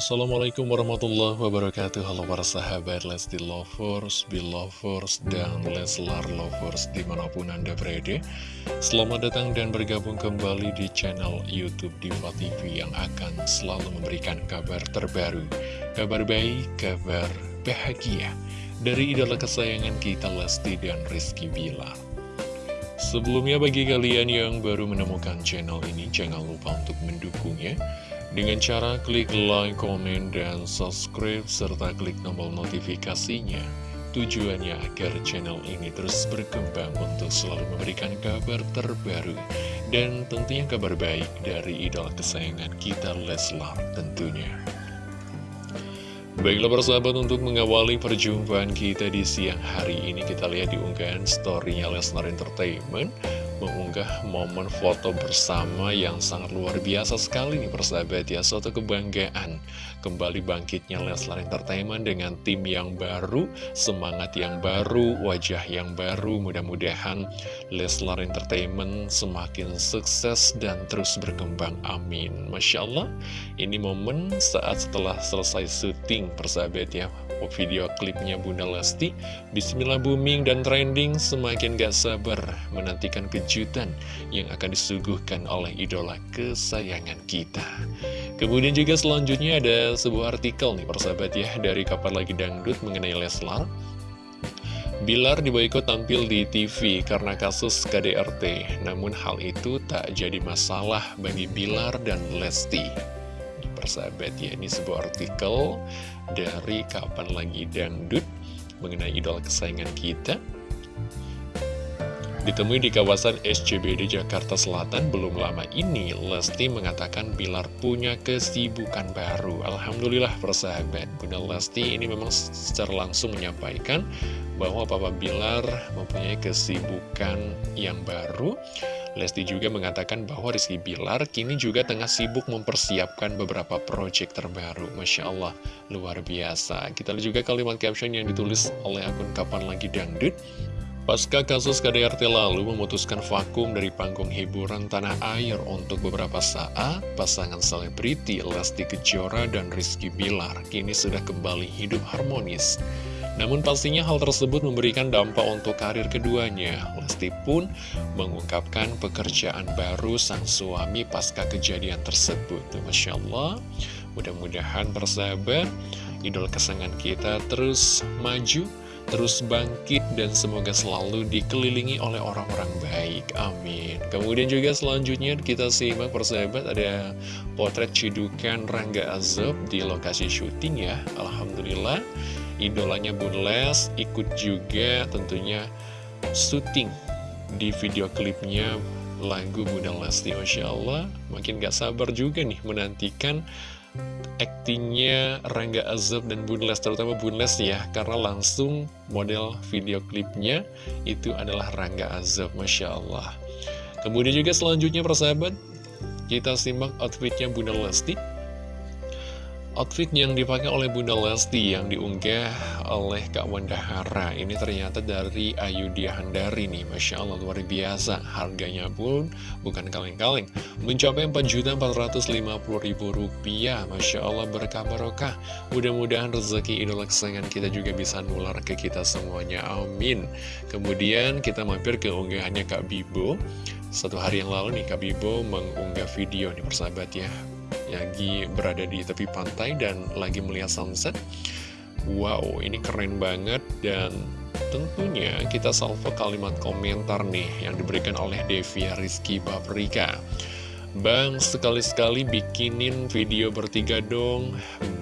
Assalamualaikum warahmatullahi wabarakatuh. Halo para sahabat Lesti Lovers, Belovers, dan Leslar Lovers di mana pun anda berada. Selamat datang dan bergabung kembali di channel Youtube Diva TV Yang akan selalu memberikan kabar terbaru Kabar baik, kabar bahagia Dari idola kesayangan kita Lesti dan Rizky Bilar Sebelumnya bagi kalian yang baru menemukan channel ini Jangan lupa untuk mendukungnya dengan cara klik like, komen, dan subscribe, serta klik tombol notifikasinya. Tujuannya agar channel ini terus berkembang untuk selalu memberikan kabar terbaru dan tentunya kabar baik dari idola kesayangan kita Leslar tentunya. Baiklah persahabat untuk mengawali perjumpaan kita di siang hari ini kita lihat di unggahan storynya Leslar Entertainment mengunggah momen foto bersama yang sangat luar biasa sekali nih persahabat ya. Suatu kebanggaan. Kembali bangkitnya Leslar Entertainment dengan tim yang baru Semangat yang baru, wajah yang baru. Mudah-mudahan Leslar Entertainment semakin sukses dan terus berkembang. Amin. Masya Allah. Ini momen saat setelah selesai syuting persahabat ya. Video klipnya Bunda Lesti Bismillah booming dan trending semakin gak sabar menantikan kejutan yang akan disuguhkan oleh idola kesayangan kita. Kemudian juga selanjutnya ada sebuah artikel nih persahabat ya dari Kapan Lagi Dangdut mengenai Leslar. Bilar diboykot tampil di TV karena kasus KDRT, namun hal itu tak jadi masalah bagi Bilar dan Lesti. Persahabat ya Ini sebuah artikel dari Kapan Lagi Dangdut mengenai idola kesayangan kita Ditemui di kawasan SCBD Jakarta Selatan belum lama ini, Lesti mengatakan Bilar punya kesibukan baru. Alhamdulillah persahabat, Bunda Lesti ini memang secara langsung menyampaikan bahwa Papa Bilar mempunyai kesibukan yang baru. Lesti juga mengatakan bahwa Rizky Bilar kini juga tengah sibuk mempersiapkan beberapa proyek terbaru. Masya Allah, luar biasa. Kita lihat juga kalimat caption yang ditulis oleh akun Kapan Lagi Dangdut. Pasca kasus KDRT lalu memutuskan vakum dari panggung hiburan tanah air untuk beberapa saat, pasangan selebriti Lesti Kejora dan Rizky Bilar kini sudah kembali hidup harmonis. Namun pastinya hal tersebut memberikan dampak untuk karir keduanya. Lesti pun mengungkapkan pekerjaan baru sang suami pasca kejadian tersebut. Masya Allah, mudah-mudahan persahabat, idol kesenangan kita terus maju, terus bangkit dan semoga selalu dikelilingi oleh orang-orang baik. Amin. Kemudian juga selanjutnya kita simak persahabat ada potret cidukan Rangga Azab di lokasi syuting ya. Alhamdulillah idolanya Bun Les ikut juga tentunya syuting di video klipnya lagu Bunda Lesti Masya Allah makin gak sabar juga nih menantikan aktingnya Rangga Azab dan Bunles, terutama Bunles ya, karena langsung model video klipnya itu adalah Rangga Azab, Masya Allah. Kemudian juga selanjutnya persahabat, kita simak outfitnya Bunda Lesti. Outfit yang dipakai oleh Bunda Lesti yang diunggah oleh Kak Wanda Hara. Ini ternyata dari Ayudhya Handari nih. Masya Allah luar biasa. Harganya pun bukan kaleng-kaleng. Mencapai Rp4.450.000 Masya Allah berkah barokah. Mudah-mudahan rezeki idola kesayangan kita juga bisa nular ke kita semuanya. Amin. Kemudian kita mampir ke unggahannya Kak Bibo. Satu hari yang lalu nih Kak Bibo mengunggah video nih persahabat ya lagi berada di tepi pantai dan lagi melihat sunset. Wow, ini keren banget. Dan tentunya kita salvo kalimat komentar nih yang diberikan oleh Devia Rizky Paprika. Bang, sekali-sekali bikinin video bertiga dong.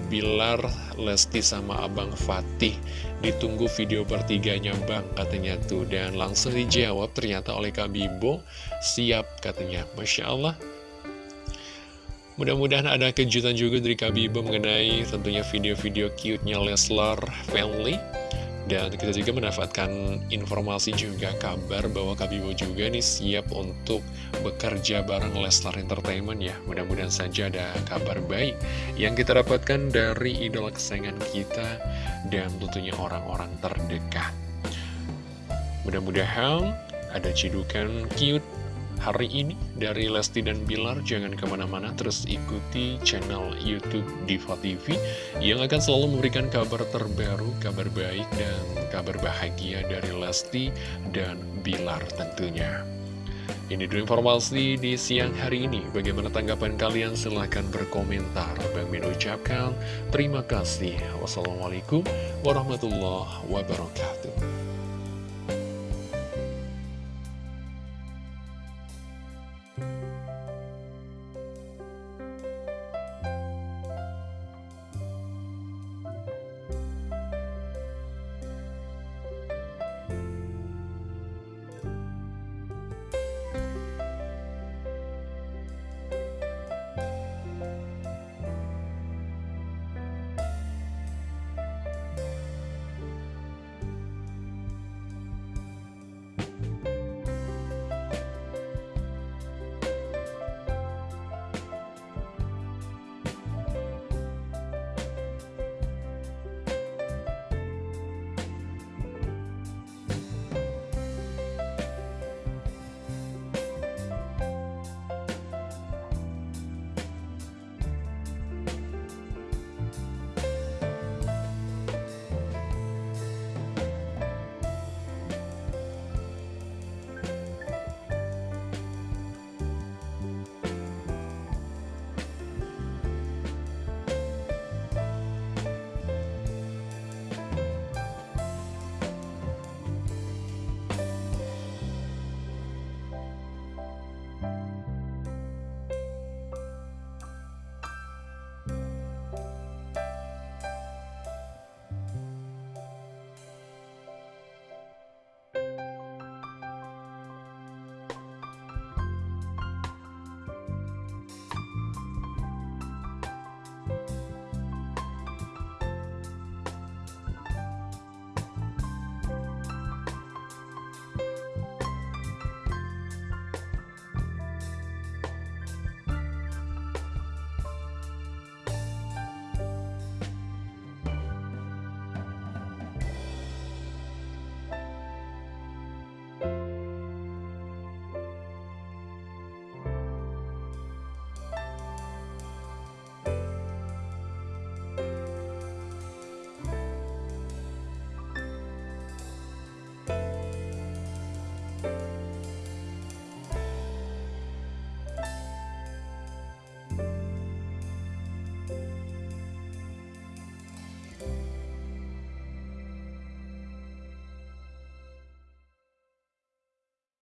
Bilar, Lesti sama Abang Fatih Ditunggu video bertiganya bang katanya tuh. Dan langsung dijawab ternyata oleh Kak Bibo. Siap katanya. Masya Allah Mudah-mudahan ada kejutan juga dari Kabibo mengenai tentunya video-video cute-nya Leslar Family. Dan kita juga mendapatkan informasi juga kabar bahwa Kabibo juga nih siap untuk bekerja bareng Leslar Entertainment ya. Mudah-mudahan saja ada kabar baik yang kita dapatkan dari idola kesayangan kita dan tentunya orang-orang terdekat. Mudah-mudahan ada cidukan cute hari ini dari Lesti dan Bilar. Jangan ke mana-mana, terus ikuti channel Youtube Diva TV yang akan selalu memberikan kabar terbaru, kabar baik, dan kabar bahagia dari Lesti dan Bilar tentunya. Ini dulu informasi di siang hari ini. Bagaimana tanggapan kalian? Silahkan berkomentar. Bang Min ucapkan terima kasih. Wassalamualaikum warahmatullahi wabarakatuh.